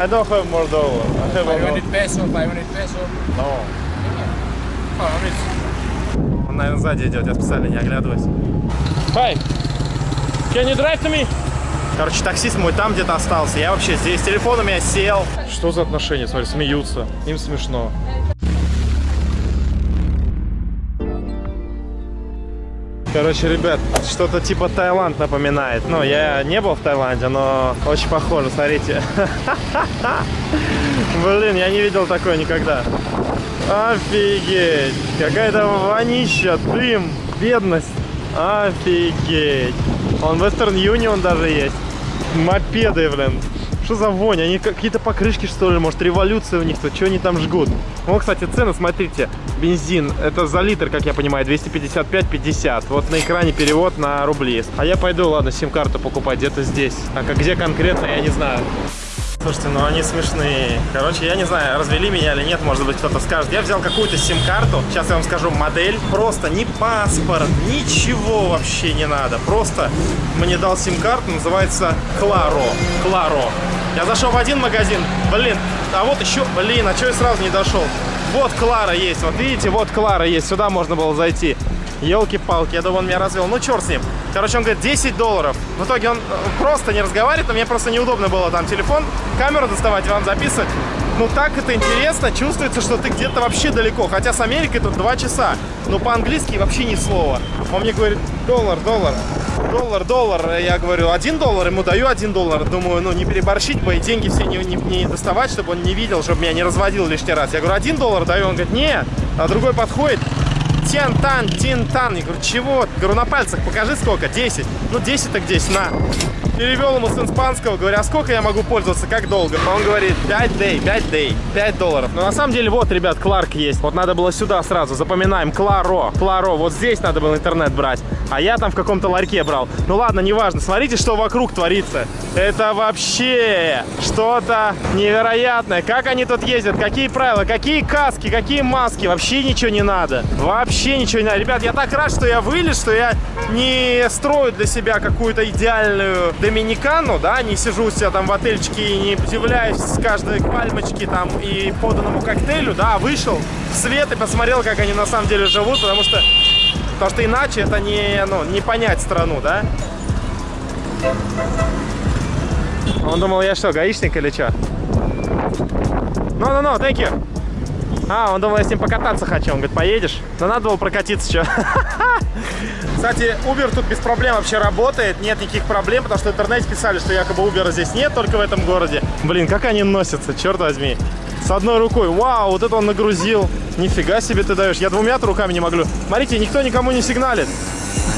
I don't have more dollar. I have a 500 peso, 500 peso. No. Oh, Он, наверное, сзади идет, я специально не оглядываюсь. Hi, can you drive to me? Короче, таксист мой там где-то остался. Я вообще здесь. Телефон у меня сел. Что за отношения? Смотри, смеются. Им смешно. Короче, ребят, что-то типа Таиланд напоминает. Ну, я не был в Таиланде, но очень похоже, смотрите. Блин, я не видел такое никогда. Офигеть! Какая-то вонища, дым, бедность. Офигеть! Он Western Union даже есть. Мопеды, блин. Что за вонь? Они какие-то покрышки, что ли? Может, революция у них тут? Что они там жгут? Вот, кстати, цены, смотрите. Бензин, это за литр, как я понимаю, 255-50. Вот на экране перевод на рубли. А я пойду, ладно, сим-карту покупать где-то здесь. А где конкретно, я не знаю. Слушайте, ну они смешные. Короче, я не знаю, развели меня или нет, может быть кто-то скажет. Я взял какую-то сим-карту, сейчас я вам скажу модель. Просто ни паспорт, ничего вообще не надо. Просто мне дал сим-карту, называется Кларо. Кларо. Я зашел в один магазин, блин, а вот еще, блин, а что я сразу не дошел? Вот Клара есть, вот видите, вот Клара есть, сюда можно было зайти. Елки-палки, я думаю, он меня развел. Ну, черт с ним. Короче, он говорит, 10 долларов. В итоге он э, просто не разговаривает, но мне просто неудобно было там телефон, камеру доставать вам записывать. Ну, так это интересно, чувствуется, что ты где-то вообще далеко. Хотя с Америкой тут 2 часа. Но по-английски вообще ни слова. Он мне говорит, доллар, доллар, доллар, доллар. Я говорю, один доллар, ему даю один доллар. Думаю, ну, не переборщить бы и деньги все не, не, не доставать, чтобы он не видел, чтобы меня не разводил лишний раз. Я говорю, один доллар даю. Он говорит, не. А другой подходит, Тентан, тинтан. Я говорю, чего? Говорю, на пальцах покажи сколько. 10. Ну, 10 так 10, на. Перевел ему с испанского, говорю, а сколько я могу пользоваться, как долго? Он говорит, 5 дней, 5 дней, 5 долларов. Но на самом деле, вот, ребят, Кларк есть. Вот надо было сюда сразу, запоминаем, Кларо, Кларо. Вот здесь надо было интернет брать. А я там в каком-то ларьке брал. Ну ладно, неважно. Смотрите, что вокруг творится. Это вообще что-то невероятное. Как они тут ездят, какие правила, какие каски, какие маски. Вообще ничего не надо. Вообще ничего не надо. Ребят, я так рад, что я вылез, что я не строю для себя какую-то идеальную доминикану, да, не сижу у себя там в отельчике и не удивляюсь с каждой пальмочки там и поданному коктейлю, да, а вышел в свет и посмотрел, как они на самом деле живут, потому что, потому что иначе это не, ну, не понять страну, да. Он думал, я что, гаишник или что? No, no, no, thank you. А, он думал, я с ним покататься хочу. Он говорит, поедешь? Но надо было прокатиться, что. Кстати, Uber тут без проблем вообще работает. Нет никаких проблем, потому что в интернете писали, что якобы Uber здесь нет, только в этом городе. Блин, как они носятся, черт возьми. С одной рукой. Вау, вот это он нагрузил. Нифига себе ты даешь. Я двумя руками не могу. Смотрите, никто никому не сигналит.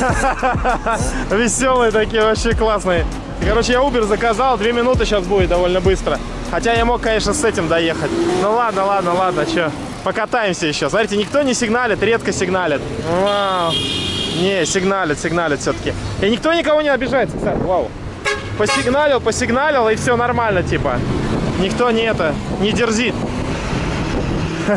Веселые такие, вообще классные. Короче, я Uber заказал, две минуты сейчас будет довольно быстро. Хотя я мог, конечно, с этим доехать. Ну ладно, ладно, ладно, что. Покатаемся еще. Смотрите, никто не сигналит, редко сигналит. Вау. Не, сигналит, сигналит все-таки. И никто никого не обижается, кстати. Вау. Посигналил, посигналил, и все нормально, типа. Никто не это, не дерзит.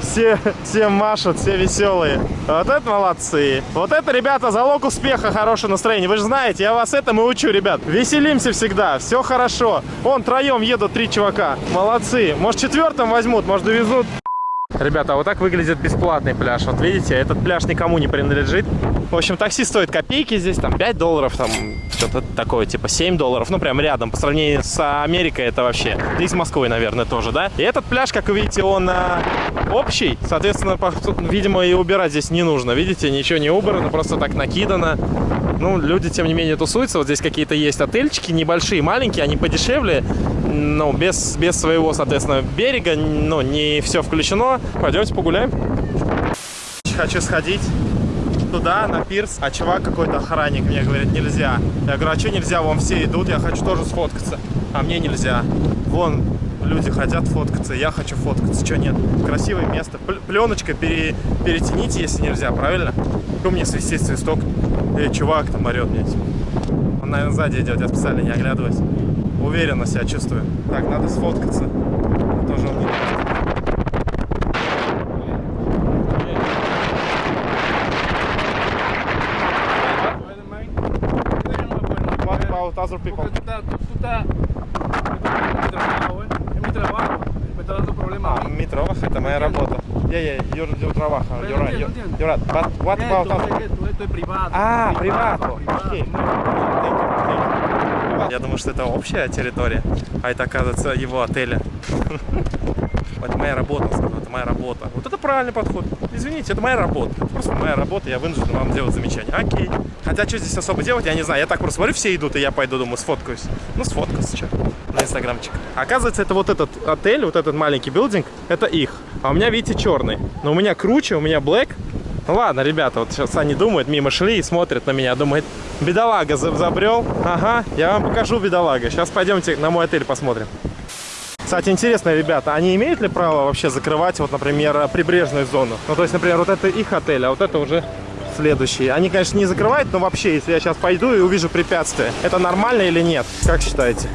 все, все машут, все веселые. Вот это молодцы. Вот это, ребята, залог успеха, хорошее настроение. Вы же знаете, я вас этому учу, ребят. Веселимся всегда, все хорошо. Вон, троем едут три чувака. Молодцы. Может, четвертым возьмут, может, довезут. Ребята, вот так выглядит бесплатный пляж. Вот видите, этот пляж никому не принадлежит. В общем, такси стоит копейки здесь, там 5 долларов, там что-то такое, типа 7 долларов, ну прям рядом. По сравнению с Америкой это вообще, да и с Москвой, наверное, тоже, да? И этот пляж, как вы видите, он а, общий, соответственно, по, видимо, и убирать здесь не нужно. Видите, ничего не убрано, просто так накидано. Ну, люди, тем не менее, тусуются. Вот здесь какие-то есть отельчики небольшие, маленькие, они подешевле, ну, без, без своего, соответственно, берега, ну, не все включено. Пойдемте погуляем. Хочу сходить туда, на пирс, а чувак какой-то охранник мне говорит, нельзя. Я говорю, а что нельзя? Вон все идут, я хочу тоже сфоткаться. А мне нельзя. Вон люди хотят фоткаться, я хочу фоткаться. Что нет? Красивое место. Пленочка пере, перетяните, если нельзя, правильно? Какой мне свистит свисток? Эй, чувак там орет мне. Он, наверное, сзади идет, я специально не оглядываюсь уверенно себя чувствую. Так, надо сфоткаться. Тоже он не about other people. Porque tú estás, tú, tú estás, mi trabajo, ¿eh? es mi trabajo, me está dando problemas. Ah, mi trabajo, это моя работа. Yeah, yeah, your, your trabajo, you're right, you're, you're right. But what about other? Esto, esto es privado. Ah, privado, privado. privado. Okay. Я думаю, что это общая территория, а это, оказывается, его отеля. Это моя работа, это моя работа. Вот это правильный подход. Извините, это моя работа. Просто моя работа, я вынужден вам делать замечание. Окей. Хотя, что здесь особо делать, я не знаю. Я так просто смотрю, все идут, и я пойду, думаю, сфоткаюсь. Ну, сфоткался, что, на инстаграмчик. Оказывается, это вот этот отель, вот этот маленький билдинг, это их. А у меня, видите, черный. Но у меня круче, у меня black. Ну ладно, ребята, вот сейчас они думают, мимо шли и смотрят на меня, думают, бедолага за- забрел. Ага, я вам покажу бедолага. Сейчас пойдемте на мой отель посмотрим. Кстати, интересно, ребята, они имеют ли право вообще закрывать, вот, например, прибрежную зону? Ну, то есть, например, вот это их отель, а вот это уже следующий. Они, конечно, не закрывают, но вообще, если я сейчас пойду и увижу препятствие, это нормально или нет? Как считаете?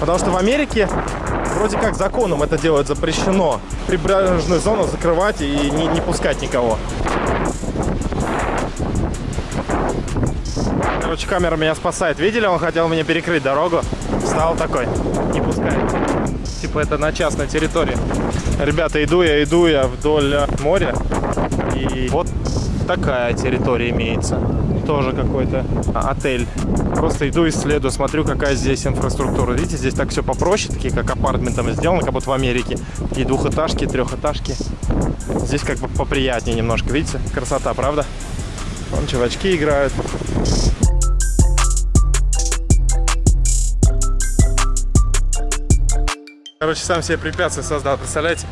Потому что в Америке вроде как законом это делать запрещено. Прибрежную зону закрывать и не, не пускать никого. Короче, камера меня спасает. Видели, он хотел мне перекрыть дорогу. Встал такой, не пускает. Типа это на частной территории. Ребята, иду я, иду я вдоль э, моря. И вот такая территория имеется. Тоже какой-то отель. Просто иду, исследую, смотрю, какая здесь инфраструктура. Видите, здесь так все попроще, такие как апартментами сделано, как будто в Америке. И двухэтажки, трехэтажки. Здесь как бы поприятнее немножко. Видите, красота, правда? Вон чувачки играют. Короче, сам себе препятствие создал, представляете?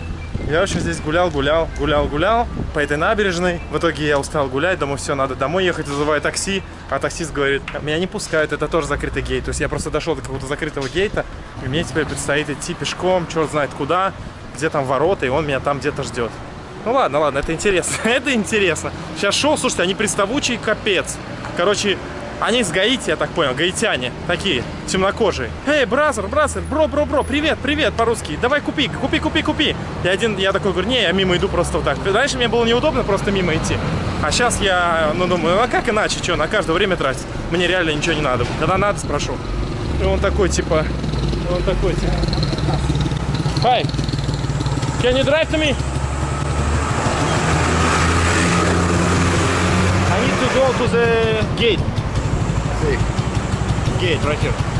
Я вообще здесь гулял, гулял, гулял, гулял по этой набережной. В итоге я устал гулять, думаю, все, надо домой ехать, вызываю такси. А таксист говорит, меня не пускают, это тоже закрытый гейт. То есть я просто дошел до какого-то закрытого гейта, и мне теперь предстоит идти пешком, черт знает куда, где там ворота, и он меня там где-то ждет. Ну ладно, ладно, это интересно, это интересно. Сейчас шел, слушайте, они приставучие, капец. Короче, они с Гаити, я так понял, гаитяне, такие, темнокожие. Эй, бразер, бразер, бро, бро, бро, привет, привет, по-русски. Давай купи, купи, купи, купи. И один, я такой говорю, не, я мимо иду просто вот так. Раньше мне было неудобно просто мимо идти. А сейчас я, ну, думаю, а как иначе, что, на каждое время тратить? Мне реально ничего не надо. Когда надо, спрошу. И он такой, типа, он такой, типа, Hi, can you drive to me? I need to go to the gate. Gate right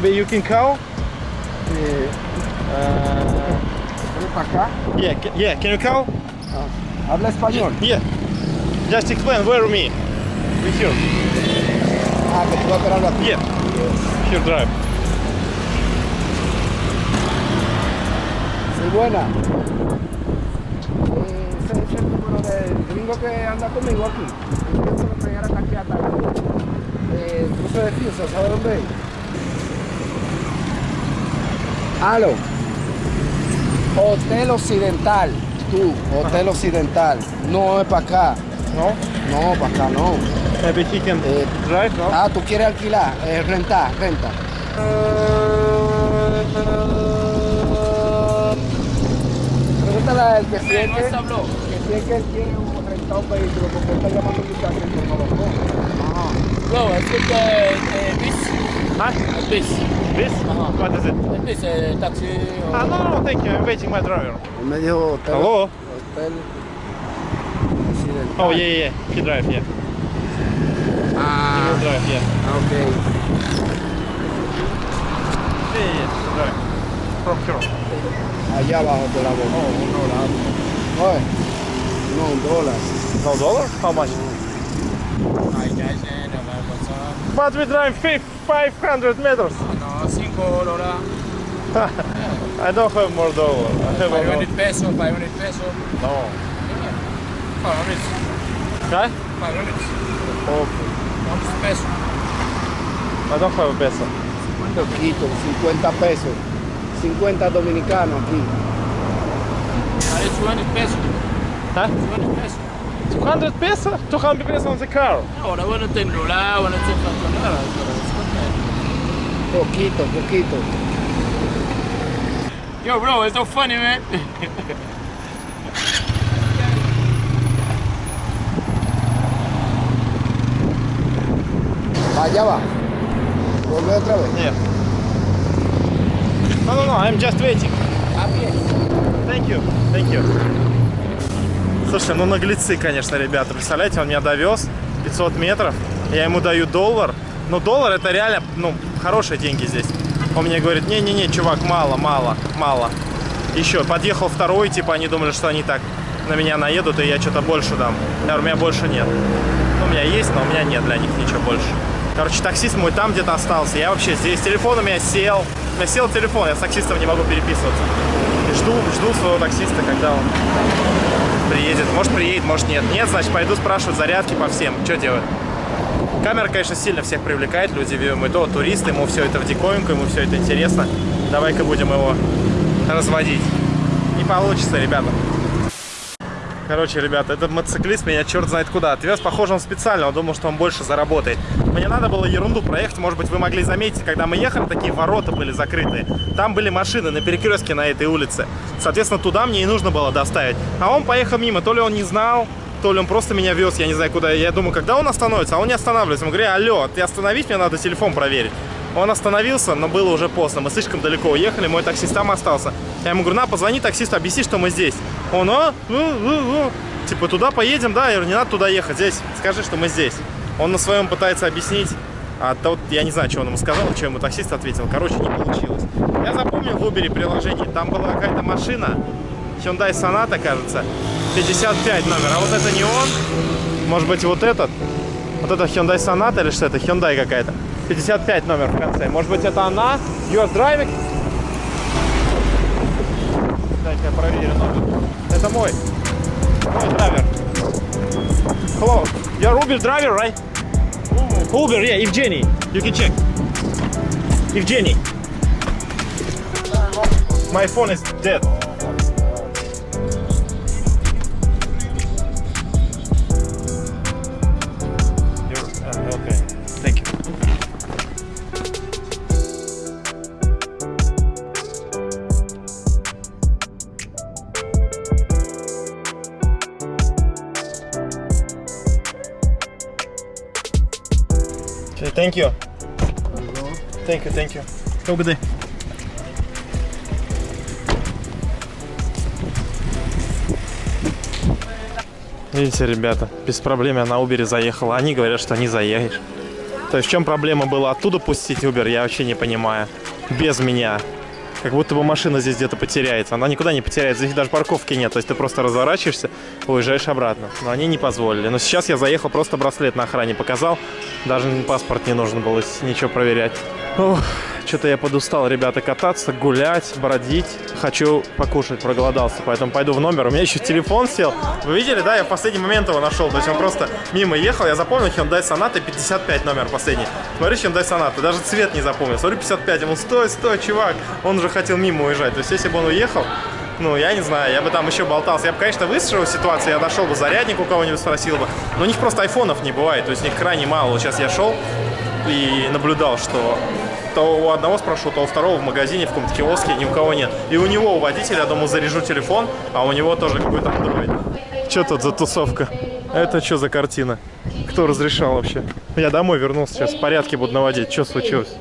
Maybe you can call? Uh, yeah, yeah, can you call? Habla español. Yeah. Just explain where me. With you. Ah, que tú vas a. Yeah. Here drive. Sí, buena. Eh, ese es el número del gringo que anda conmigo aquí. Yo lo pegar hasta aquí hasta eh, cruce de Fiusa, ¿sabe dónde es? Aló. Hotel Occidental. Tú, Hotel Occidental. No es para acá. No? No, para acá no. Eh, drive, no? Ah, tú quieres alquilar, eh, rentar, renta. Pregúntale al que que si es que él quiere un rentar un vehículo, porque él está llamando a un muchacho por favor. Ajá. Bro, I think uh, uh, this, Huh? this, This? Uh-huh. What is it? this uh, taxi. Or... Ah, no, no, thank you. I'm waiting my driver. Él me dijo hotel. Hello? Hotel Oh, yeah, yeah, yeah. He drive, yeah. He Ah, will drive, yeah. ok. Yeah, yeah, yeah. drive. From here. Allá abajo te la boca. Oh, no, no. Oye, no, un dólar. No dollar? How much? Hi guys, and uh, what's up? But we drive 500 meters. Corolla. I don't have Moldova. I 500 pesos, 500 pesos. No. Yeah. 500. Okay? 500. Okay. 500 pesos. I don't have a peso. Poquito, 50 pesos. 50 dominicanos aquí. 200 pesos. ¿Eh? Huh? 200 pesos. 200 pesos? 200 pesos on the car. No, I want to take Lola, Poquito, poquito. Yo, bro, it's so funny, man. Allá va. Vuelve otra vez. Нет. No, no, no, I'm just waiting. Thank you, thank you. Слушай, ну наглецы, конечно, ребята. Представляете, он меня довез 500 метров, я ему даю доллар. Но доллар это реально, ну, хорошие деньги здесь. Он мне говорит, не-не-не, чувак, мало, мало, мало. Еще подъехал второй, типа они думали, что они так на меня наедут, и я что-то больше дам. Я говорю, у меня больше нет. Ну, у меня есть, но у меня нет для них ничего больше. Короче, таксист мой там где-то остался. Я вообще здесь. Телефон у меня сел. У меня сел телефон, я с таксистом не могу переписываться. И жду, жду своего таксиста, когда он приедет. Может приедет, может нет. Нет, значит, пойду спрашивать зарядки по всем. Что делать? Камера, конечно, сильно всех привлекает. Люди, мы то туристы, ему все это в диковинку, ему все это интересно. Давай-ка будем его разводить. Не получится, ребята. Короче, ребята, этот мотоциклист меня черт знает куда отвез. Похоже, он специально, он думал, что он больше заработает. Мне надо было ерунду проехать. Может быть, вы могли заметить, когда мы ехали, такие ворота были закрыты. Там были машины на перекрестке на этой улице. Соответственно, туда мне и нужно было доставить. А он поехал мимо. То ли он не знал, то ли он просто меня вез, я не знаю куда. Я думаю, когда он остановится, а он не останавливается. Ему говорю, алло, ты остановись, мне надо телефон проверить. Он остановился, но было уже поздно. Мы слишком далеко уехали, мой таксист там остался. Я ему говорю, на, позвони таксисту, объясни, что мы здесь. Он, а, ну, ну, ну. Типа, туда поедем, да? Я говорю, не надо туда ехать, здесь. Скажи, что мы здесь. Он на своем пытается объяснить. А тот, я не знаю, что он ему сказал, что ему таксист ответил. Короче, не получилось. Я запомнил в Uber приложении, там была какая-то машина, Hyundai Sonata, кажется, 55 номер. А вот это не он. Может быть, вот этот. Вот это Hyundai Sonata или что это? Hyundai какая-то. 55 номер в конце. Может быть, это она? You're driving? Дай-ка я проверю номер. Это мой. Мой драйвер. Hello. You're Uber driver, right? Uber, yeah, Evgeny. You can check. Evgeny. My phone is dead. Okay, thank you. Thank you, thank you. Have a good day. Видите, ребята, без проблем я на Uber заехал. Они говорят, что не заедешь. То есть в чем проблема была оттуда пустить Uber, я вообще не понимаю. Без меня. Как будто бы машина здесь где-то потеряется. Она никуда не потеряется. Здесь даже парковки нет. То есть ты просто разворачиваешься, уезжаешь обратно. Но они не позволили. Но сейчас я заехал, просто браслет на охране показал. Даже паспорт не нужно было ничего проверять. Ох, что-то я подустал, ребята, кататься, гулять, бродить. Хочу покушать, проголодался, поэтому пойду в номер. У меня еще телефон сел. Вы видели, да? Я в последний момент его нашел. То есть он просто мимо ехал. Я запомнил Hyundai Sonata 55 номер последний. Смотри, Hyundai Sonata. Даже цвет не запомнил. Смотри, 55. Ему стой, стой, чувак. Он уже хотел мимо уезжать. То есть если бы он уехал, ну, я не знаю, я бы там еще болтался. Я бы, конечно, выстроил ситуацию, я нашел бы зарядник у кого-нибудь спросил бы. Но у них просто айфонов не бывает, то есть у них крайне мало. Вот сейчас я шел и наблюдал, что то у одного спрошу, то у второго в магазине, в каком-то киоске ни у кого нет. И у него, у водителя, я думаю, заряжу телефон, а у него тоже какой-то андроид. Что тут за тусовка? Это что за картина? Кто разрешал вообще? Я домой вернулся, сейчас порядки буду наводить. Что случилось?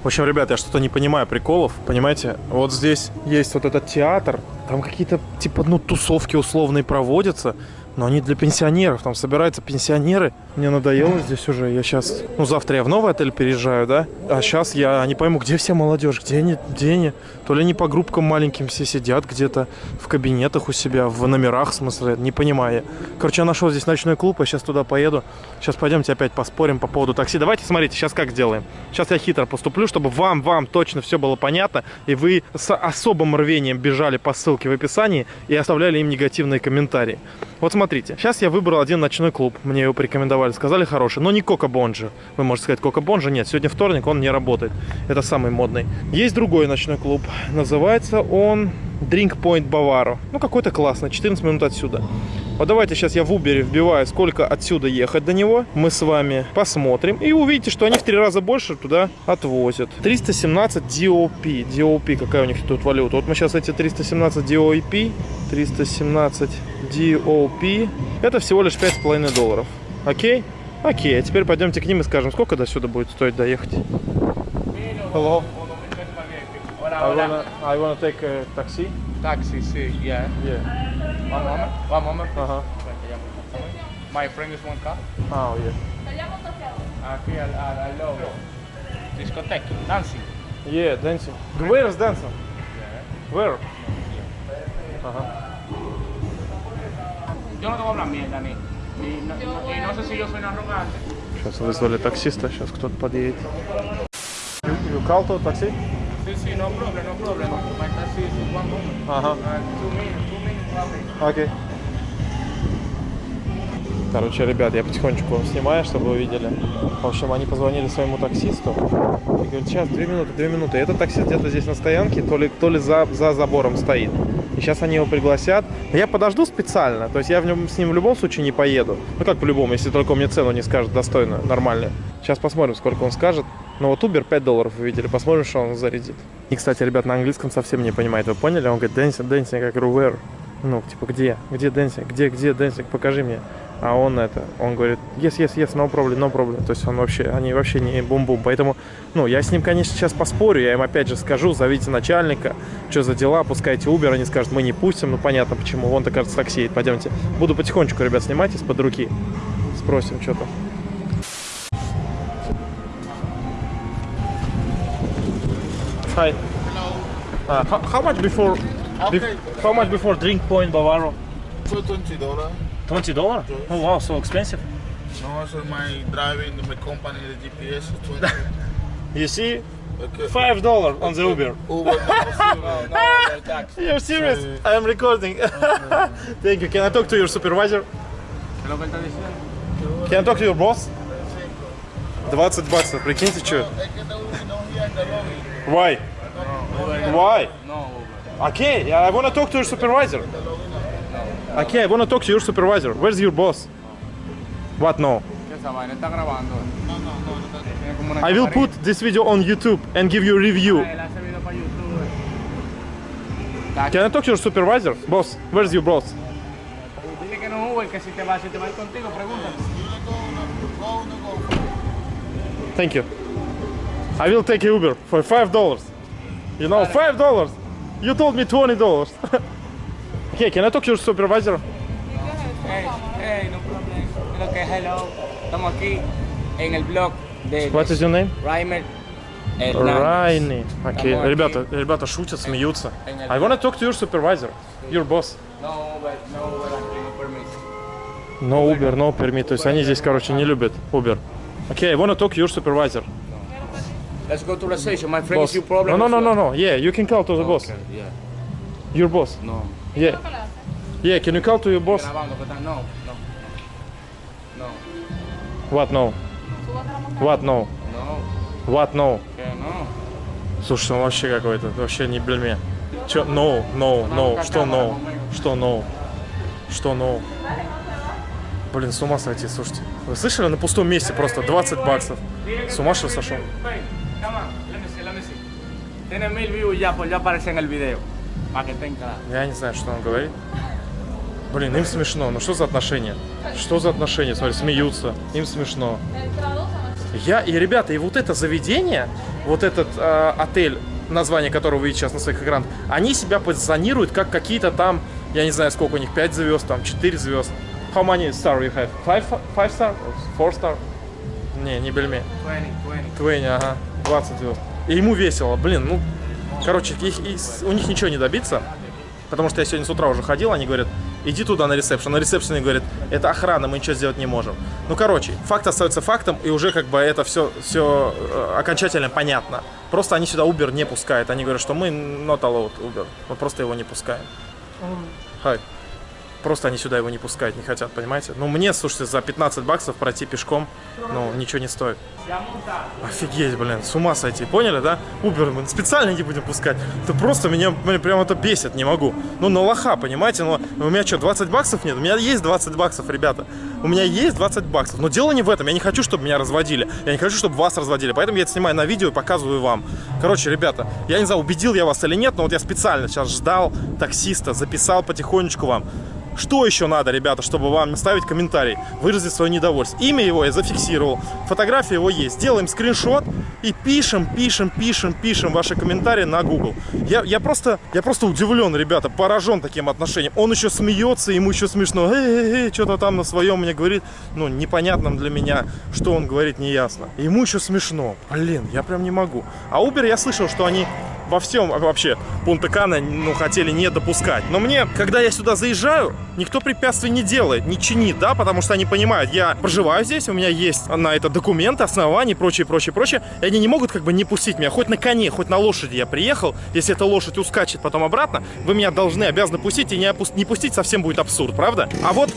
В общем, ребят, я что-то не понимаю приколов, понимаете? Вот здесь есть вот этот театр, там какие-то, типа, ну, тусовки условные проводятся, но они для пенсионеров, там собираются пенсионеры. Мне надоело здесь уже. Я сейчас... Ну, завтра я в новый отель переезжаю, да? А сейчас я не пойму, где вся молодежь, где они, где они? То ли они по группкам маленьким все сидят где-то в кабинетах у себя, в номерах, в смысле, не понимаю. я. Короче, я нашел здесь ночной клуб, я сейчас туда поеду. Сейчас пойдемте опять поспорим по поводу такси. Давайте, смотрите, сейчас как сделаем. Сейчас я хитро поступлю, чтобы вам, вам точно все было понятно, и вы с особым рвением бежали по ссылке в описании и оставляли им негативные комментарии. Вот смотрите, сейчас я выбрал один ночной клуб, мне его порекомендовали, сказали хороший, но не Кока Бонжи. Вы можете сказать, Кока Бонжи нет, сегодня вторник, он не работает. Это самый модный. Есть другой ночной клуб, называется он Drink Point Bavaro. Ну, какой-то классный, 14 минут отсюда. Вот давайте сейчас я в Uber вбиваю, сколько отсюда ехать до него. Мы с вами посмотрим. И увидите, что они в три раза больше туда отвозят. 317 DOP. DOP, какая у них тут валюта? Вот мы сейчас эти 317 DOP, 317 DOP. Это всего лишь 5,5 долларов. Окей? Окей, а теперь пойдемте к ним и скажем, сколько до сюда будет стоить доехать. Hello. I wanna, I wanna take a taxi. Taxi, sí, yeah. Yeah. One moment, one moment. please. Ага. My friend is one car. Oh, yeah. Aquí al, al, al logo. Discoteca, dancing. Yeah, dancing. Where is dancing? Where? Ага. Yo no te voy a hablar mierda ni. Ni no, no- y no sé si yo soy un arrogante. Сейчас вызвали таксиста, сейчас кто-то подъедет. You, you call to? Sí, sí, no problem, no problem. My taxi is one moment. Ага. Uh, two minutes, two minutes probably. Окей. Короче, ребят, я потихонечку снимаю, чтобы вы видели. В общем, они позвонили своему таксисту и говорят, сейчас, две минуты, две минуты. И этот таксист где-то здесь на стоянке, то ли, то ли за, за забором стоит. И сейчас они его пригласят. Я подожду специально, то есть я в нем, с ним в любом случае не поеду. Ну как по-любому, если только мне цену не скажет достойную, нормальную. Сейчас посмотрим, сколько он скажет. Но вот Uber 5 долларов вы видели, посмотрим, что он зарядит. И, кстати, ребят, на английском совсем не понимает, вы поняли? Он говорит, dancing, dancing, говорю, where? Ну, типа, где? Где dancing? Где, где dancing? Покажи мне. А он это, он говорит, yes, yes, yes, no problem, no problem. То есть он вообще, они вообще не бум-бум. Поэтому, ну, я с ним, конечно, сейчас поспорю, я им опять же скажу, зовите начальника, что за дела, пускайте Uber, они скажут, мы не пустим, ну, понятно почему, вон-то, кажется, такси едет, пойдемте. Буду потихонечку, ребят, снимать из-под руки. Спросим, что там. Hi. Uh, how, how much before, bef- how much before drink point Bavaro? So twenty dollar. Twenty dollar? Oh wow, so expensive. No, so my driving, my company, the GPS is twenty. You see, Okay. five dollar on the Uber. Uber, no, No, taxi. You're serious? I am recording. Thank you. Can I talk to your supervisor? ¿Qué es lo que él está diciendo? Can I talk to your boss? 20 баксов, прикиньте, что? Es que the Uber no here in the lobby. Why? Why? No, Uber. Okay, I want to talk to your supervisor. Okay, I want to talk to your supervisor. Where's your boss? What no? I will put this video on YouTube and give you a review. Can I talk to your supervisor? Boss, where's your boss? Thank you. I will take Uber for $5. You know, $5? You told me $20. Yeah, can I talk to your supervisor? Hey, hey, no problem. Okay, hello. Estamos aquí en el blog de... What is your name? Reimer. Райни. Окей. Okay. Ребята, ребята шутят, смеются. I wanna talk to your supervisor, your boss. No, but no, but no Uber, no permit. То есть они здесь, короче, не любят Uber. Окей, okay, I wanna talk to your supervisor. Let's go to the station. My friend boss. is your problem. No, no, no, no, no. Yeah, you can call to the boss. Okay, yeah. Your boss. No. Yeah. Yeah, can you call to your boss? No, no. No, What no? What no? no, What no? que no. Слушай, он вообще какой-то, вообще не бельме. Чё? No, no, no. Что no? Что no? Что no? Блин, с ума сойти, слушайте. Вы слышали, на пустом месте просто 20 баксов. С ума что сошел? Come on, let me see, let me see. Tiene mil views ya, pues ya aparece en el video. Я не знаю, что он говорит. Блин, им смешно. Ну что за отношения? Что за отношения? Смотри, смеются. Им смешно. Я и ребята, и вот это заведение, вот этот э, отель, название которого вы видите сейчас на своих экранах, они себя позиционируют как какие-то там, я не знаю, сколько у них, 5 звезд, там 4 звезд. How many star you have? Five, five star? Four star? Не, не бельме. 20, 20. Твейни, ага, 20 звезд. И ему весело, блин, ну, короче, их- их- у них ничего не добиться, потому что я сегодня с утра уже ходил, они говорят, иди туда на ресепшн. На ресепшене говорят, это охрана, мы ничего сделать не можем. Ну, короче, факт остается фактом, и уже как бы это все, все окончательно понятно. Просто они сюда Uber не пускают, они говорят, что мы not allowed Uber, мы просто его не пускаем. Хай. Просто они сюда его не пускают, не хотят, понимаете? Ну, мне, слушайте, за 15 баксов пройти пешком, ну, ничего не стоит. Офигеть, блин, с ума сойти, поняли, да? Uber мы специально не будем пускать. Это просто меня, блин, прям это бесит, не могу. Ну, на лоха, понимаете? Но у меня что, 20 баксов нет? У меня есть 20 баксов, ребята. У меня есть 20 баксов. Но дело не в этом. Я не хочу, чтобы меня разводили. Я не хочу, чтобы вас разводили. Поэтому я это снимаю на видео и показываю вам. Короче, ребята, я не знаю, убедил я вас или нет, но вот я специально сейчас ждал таксиста, записал потихонечку вам. Что еще надо, ребята, чтобы вам ставить комментарий, выразить свое недовольство? Имя его я зафиксировал, фотография его есть. Делаем скриншот и пишем, пишем, пишем, пишем ваши комментарии на Google. Я, я, просто, я просто удивлен, ребята, поражен таким отношением. Он еще смеется, ему еще смешно. Эй, что-то там на своем мне говорит. Ну, непонятном для меня, что он говорит, не ясно. Ему еще смешно. Блин, я прям не могу. А Uber я слышал, что они во всем вообще Пунта-Кана ну, хотели не допускать. Но мне, когда я сюда заезжаю, никто препятствий не делает, не чинит, да, потому что они понимают, я проживаю здесь, у меня есть на это документы, основания и прочее, прочее, прочее, и они не могут как бы не пустить меня, хоть на коне, хоть на лошади я приехал, если эта лошадь ускачет потом обратно, вы меня должны, обязаны пустить, и не, опу- не пустить совсем будет абсурд, правда? А вот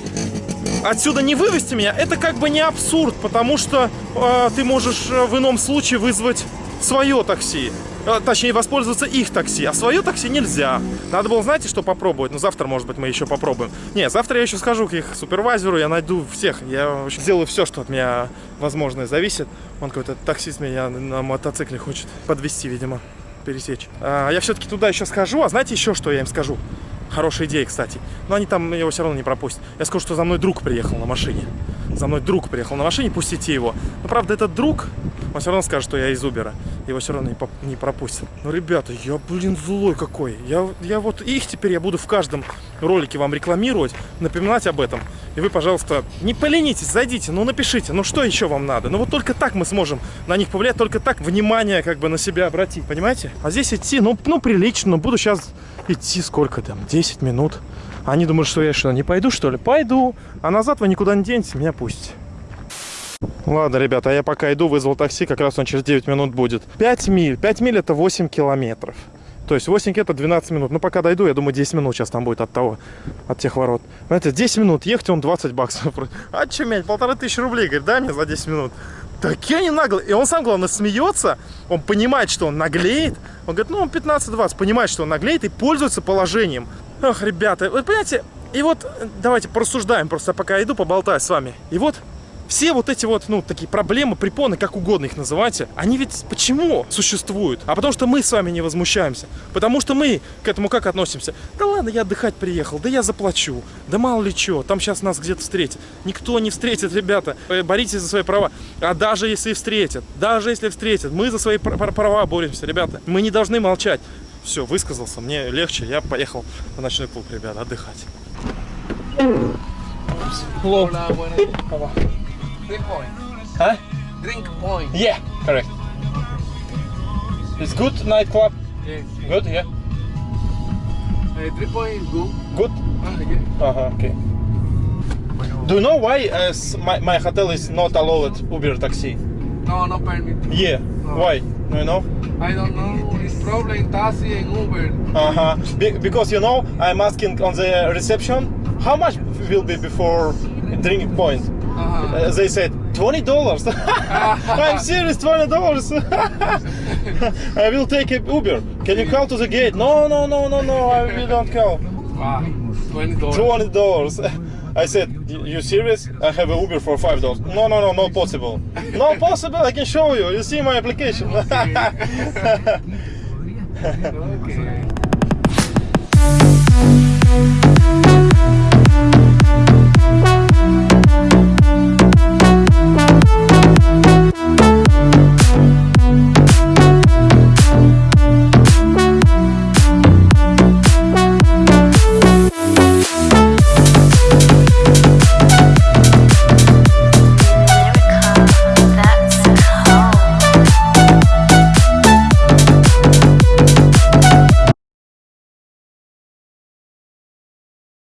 отсюда не вывести меня, это как бы не абсурд, потому что э, ты можешь э, в ином случае вызвать свое такси. Э, Точнее, воспользоваться их такси, а свое такси нельзя. Надо было, знаете, что попробовать? Ну, завтра, может быть, мы еще попробуем. Не, завтра я еще схожу к их супервайзеру, я найду всех. Я в общем, сделаю все, что от меня возможное зависит. Он какой-то таксист меня на мотоцикле хочет подвести, видимо, пересечь. А, я все-таки туда еще схожу, а знаете еще, что я им скажу? Хорошая идея, кстати. Но они там его все равно не пропустят. Я скажу, что за мной друг приехал на машине. За мной друг приехал на машине, пустите его. Но правда, этот друг, он все равно скажет, что я из Убера. Его все равно не, не пропустят. Ну, ребята, я, блин, злой какой. Я, я вот их теперь я буду в каждом ролике вам рекламировать, напоминать об этом. И вы, пожалуйста, не поленитесь, зайдите, ну напишите, ну что еще вам надо? Ну вот только так мы сможем на них повлиять, только так внимание как бы на себя обратить, понимаете? А здесь идти, ну, ну прилично, ну буду сейчас идти сколько там, 10 минут. Они думают, что я что, не пойду, что ли? Пойду. А назад вы никуда не денете, меня пусть. Ладно, ребята, а я пока иду, вызвал такси, как раз он через 9 минут будет. 5 миль. 5 миль это 8 километров. То есть 8 это 12 минут. Ну, пока дойду, я думаю, 10 минут сейчас там будет от того, от тех ворот. Знаете, 10 минут ехать, он 20 баксов. А че, мять, полторы тысячи рублей, говорит, дай мне за 10 минут. Такие они наглые. И он сам, главное, смеется. Он понимает, что он наглеет. Он говорит, ну, он 15-20. Понимает, что он наглеет и пользуется положением. Ах, ребята, вы понимаете, и вот э, давайте порассуждаем, просто пока иду, поболтаю с вами. И вот все вот эти вот, ну, такие проблемы, препоны, как угодно их называйте, они ведь почему существуют? А потому что мы с вами не возмущаемся. Потому что мы к этому как относимся? Да ладно, я отдыхать приехал, да я заплачу, да мало ли что, там сейчас нас где-то встретят. Никто не встретит, ребята, Э, боритесь за свои права. А даже если встретят, даже если встретят, мы за свои пр- пр- права боремся, ребята. Мы не должны молчать. Все, высказался, мне легче, я поехал в ночной клуб, ребята, отдыхать. Hola, buenas. Drink point. Huh? Drink point. Yeah, correct. It's good nightclub. Yes. Good, yeah. Uh, drink point is good. Good. Ah, yeah. Uh-huh, okay. Do you know why uh, my, my hotel is not allowed Uber taxi? No, no permit. Yeah. Why? Do you know? I don't know. It's problem taxi and Uber. Uh-huh. Be- because you know, I'm asking on the reception how much will be before drinking point. Uh-huh. Uh, they said twenty dollars. I'm serious, twenty dollars. I will take a Uber. Can you call to the gate? No, no, no, no, no. I will not call. Wow. Twenty dollars. Twenty dollars. I said, "You- serious? I have a Uber for five dollars. No, no, no, not possible. Not possible. I can show you. You see my application. Okay.